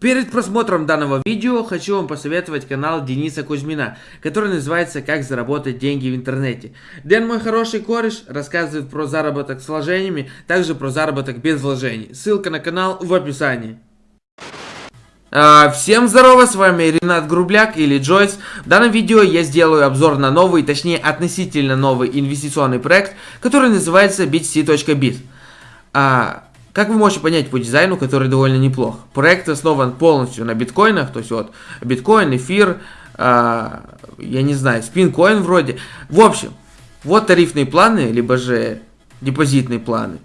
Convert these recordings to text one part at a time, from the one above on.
Перед просмотром данного видео хочу вам посоветовать канал Дениса Кузьмина, который называется «Как заработать деньги в интернете». Дэн, мой хороший кореш, рассказывает про заработок с вложениями, также про заработок без вложений. Ссылка на канал в описании. А, всем здорово, с вами Ренат Грубляк или Джойс. В данном видео я сделаю обзор на новый, точнее относительно новый инвестиционный проект, который называется btc.biz. А, как вы можете понять по дизайну, который довольно неплох. Проект основан полностью на биткоинах, то есть вот биткоин, эфир, э, я не знаю, спинкоин вроде. В общем, вот тарифные планы, либо же депозитные планы.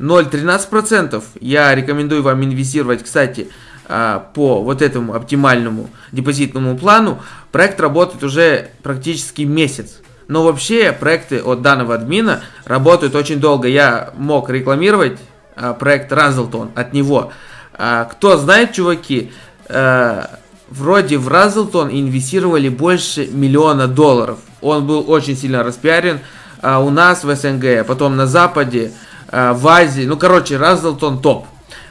0,13%. Я рекомендую вам инвестировать, кстати, э, по вот этому оптимальному депозитному плану. Проект работает уже практически месяц. Но вообще проекты от данного админа работают очень долго. Я мог рекламировать а, проект Разлтон от него. А, кто знает, чуваки, э, вроде в Разлтон инвестировали больше миллиона долларов. Он был очень сильно распиарен а, у нас в СНГ, потом на Западе, в Азии. Ну, короче, Разлтон топ.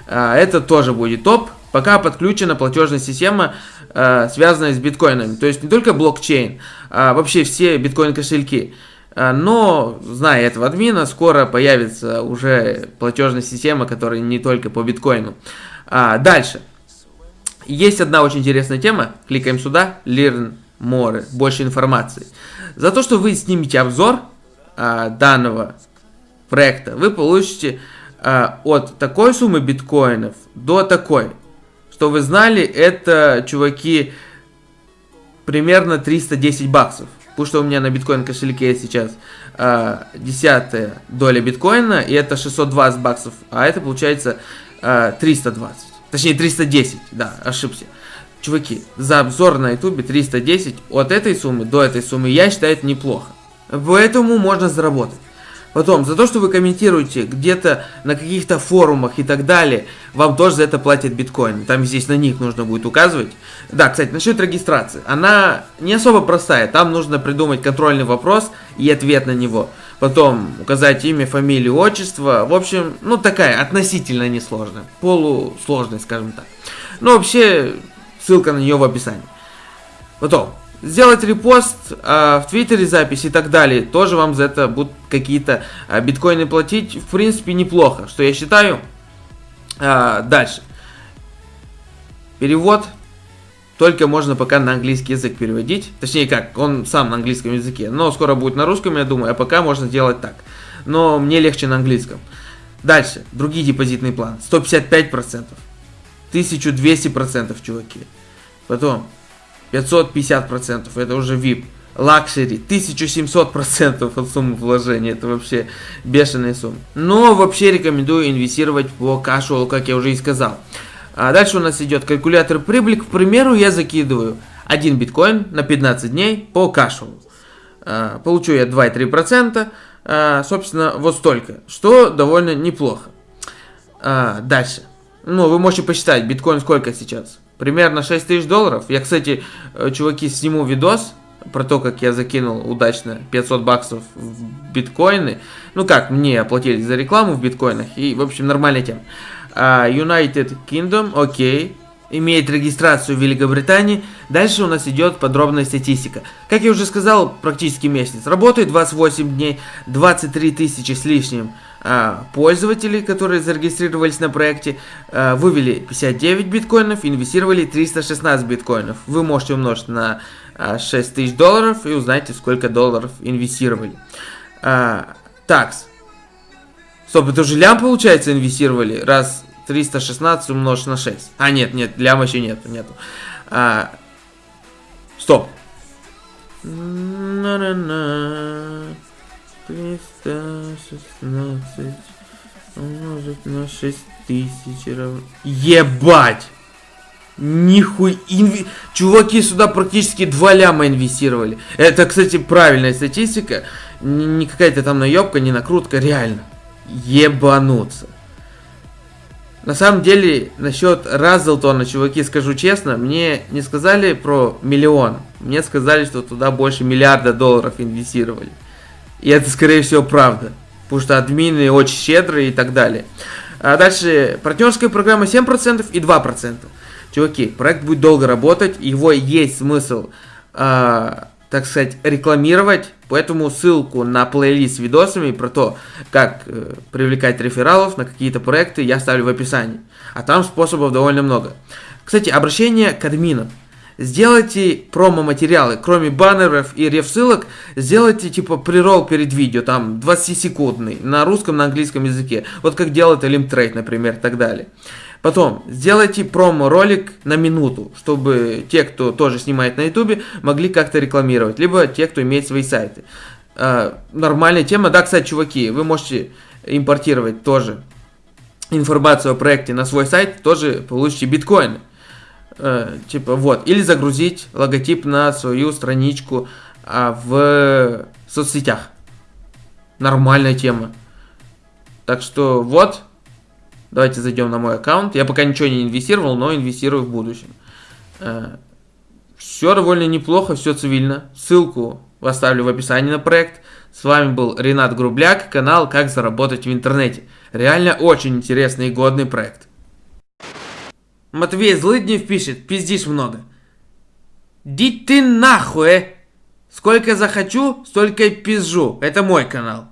Это тоже будет топ. Пока подключена платежная система, связанная с биткоинами. То есть не только блокчейн, а вообще все биткоин кошельки. А, но, зная этого админа, скоро появится уже платежная система, которая не только по биткоину. А, дальше. Есть одна очень интересная тема. Кликаем сюда. Learn more. Больше информации. За то, что вы снимете обзор а, данного проекта, вы получите а, от такой суммы биткоинов до такой. Что вы знали, это, чуваки, примерно 310 баксов потому что у меня на биткоин кошельке сейчас э, десятая доля биткоина, и это 620 баксов, а это получается э, 320, точнее 310, да, ошибся. Чуваки, за обзор на ютубе 310 от этой суммы до этой суммы, я считаю, это неплохо. Поэтому можно заработать. Потом, за то, что вы комментируете где-то на каких-то форумах и так далее, вам тоже за это платят биткоин. Там здесь на них нужно будет указывать. Да, кстати, насчет регистрации. Она не особо простая. Там нужно придумать контрольный вопрос и ответ на него. Потом указать имя, фамилию, отчество. В общем, ну такая относительно несложная. Полусложная, скажем так. Но вообще, ссылка на нее в описании. Потом, сделать репост а, в Твиттере запись и так далее. Тоже вам за это будут какие-то а, биткоины платить. В принципе, неплохо, что я считаю. А, дальше. Перевод. Только можно пока на английский язык переводить. Точнее как, он сам на английском языке. Но скоро будет на русском, я думаю. А пока можно сделать так. Но мне легче на английском. Дальше. Другие депозитные планы. 155%. 1200%, чуваки. Потом 550%, это уже VIP. Luxury 1700% от суммы вложения, это вообще бешеная сумма. Но вообще рекомендую инвестировать по кашуалу, как я уже и сказал. А дальше у нас идет калькулятор прибыли. К примеру, я закидываю 1 биткоин на 15 дней по кашуалу. А, получу я 2,3%, а, собственно, вот столько, что довольно неплохо. А, дальше. Ну, вы можете посчитать, биткоин сколько сейчас? Примерно 6 тысяч долларов. Я, кстати, э, чуваки, сниму видос про то, как я закинул удачно 500 баксов в биткоины. Ну как, мне оплатили за рекламу в биткоинах. И, в общем, нормальная тема. Uh, United Kingdom, окей. Имеет регистрацию в Великобритании. Дальше у нас идет подробная статистика. Как я уже сказал, практически месяц. Работает 28 дней, 23 тысячи с лишним а, пользователей, которые зарегистрировались на проекте, а, вывели 59 биткоинов, инвестировали 316 биткоинов. Вы можете умножить на а, 6 тысяч долларов и узнаете, сколько долларов инвестировали. А, такс. Стоп, это уже лям, получается, инвестировали, раз 316 умножить на 6. А, нет, нет, лям еще нету, нету. А, стоп. 316 умножить на 6000 равно... Ебать! Нихуй... Инви... Чуваки сюда практически 2 ляма инвестировали. Это, кстати, правильная статистика. Не какая-то там наебка, не накрутка, реально. Ебануться. На самом деле, насчет Разлтона, чуваки, скажу честно, мне не сказали про миллион. Мне сказали, что туда больше миллиарда долларов инвестировали. И это, скорее всего, правда. Потому что админы очень щедрые и так далее. А дальше партнерская программа 7% и 2%. Чуваки, проект будет долго работать, его есть смысл, э, так сказать, рекламировать, поэтому ссылку на плейлист с видосами про то, как э, привлекать рефералов на какие-то проекты я оставлю в описании. А там способов довольно много. Кстати, обращение к админам. Сделайте промо-материалы, кроме баннеров и реф-ссылок, сделайте типа прирол перед видео, там 20-секундный, на русском, на английском языке. Вот как делает Элимтрейд, например, и так далее. Потом, сделайте промо-ролик на минуту, чтобы те, кто тоже снимает на ютубе, могли как-то рекламировать, либо те, кто имеет свои сайты. Э, нормальная тема. Да, кстати, чуваки, вы можете импортировать тоже информацию о проекте на свой сайт, тоже получите биткоины. Э, типа вот, или загрузить логотип на свою страничку а, в соцсетях. Нормальная тема. Так что вот, давайте зайдем на мой аккаунт. Я пока ничего не инвестировал, но инвестирую в будущем. Э, все довольно неплохо, все цивильно. Ссылку оставлю в описании на проект. С вами был Ренат Грубляк, канал «Как заработать в интернете». Реально очень интересный и годный проект. Матвей Злыднев пишет, пиздишь много. Ди ты нахуй! Сколько захочу, столько и пизжу. Это мой канал.